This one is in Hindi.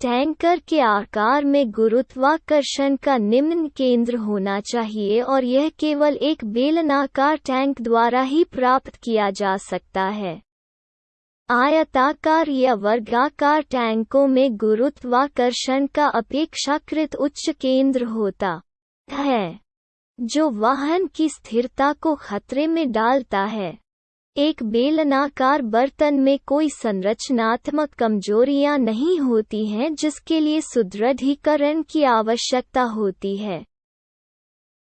टैंकर के आकार में गुरुत्वाकर्षण का निम्न केंद्र होना चाहिए और यह केवल एक बेलनाकार टैंक द्वारा ही प्राप्त किया जा सकता है। आयताकार या वर्गाकार टैंकों में गुरुत्वाकर्षण का अपेक्षाकृत उच्च केंद्र होता है, जो वाहन की स्थिरता को खतरे में डालता है। एक बेलनाकार बर्तन में कोई संरचनात्मक कमजोरियाँ नहीं होती हैं जिसके लिए सुदृढ़ीकरण की आवश्यकता होती है।